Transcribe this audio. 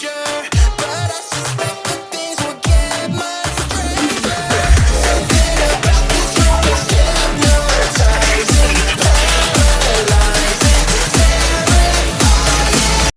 danger.